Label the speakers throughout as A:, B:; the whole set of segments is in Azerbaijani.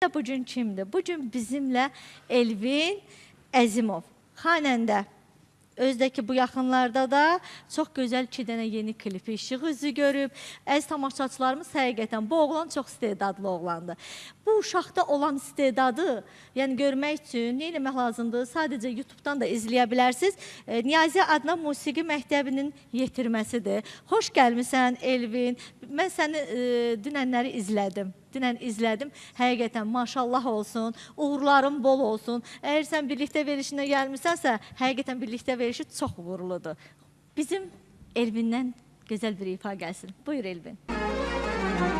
A: Bu gün kimdir? Bu gün bizimlə Elvin Əzimov, xanəndə. Özdəki bu yaxınlarda da çox gözəl iki dənə yeni klipi işıq üzü görüb. Əziz tamaşaçılarımız həqiqətən bu oğlan çox istedadlı oğlandır. Bu uşaqda olan istedadı, yəni görmək üçün nə etmək lazımdır? Sadəcə YouTube-dan da izləyə bilərsiniz. E, Niyazi Adnan Musiqi Məktəbinin yetirməsidir. Xoş gəlmisən Elvin. Mən səni e, dünənləri izlədim. Dünən izlədim. Həqiqətən maşallah olsun, uğurların bol olsun. Əgər sən birlikdə verişinə gəlmisənsə, həqiqətən birlikdə verişi çox uğurludur. Bizim Elvindən gözəl bir ifa gəlsin. Buyur Elvin.
B: Araz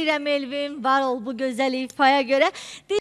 A: Edirəm Elvin. Var ol bu gözəl ifaya görə.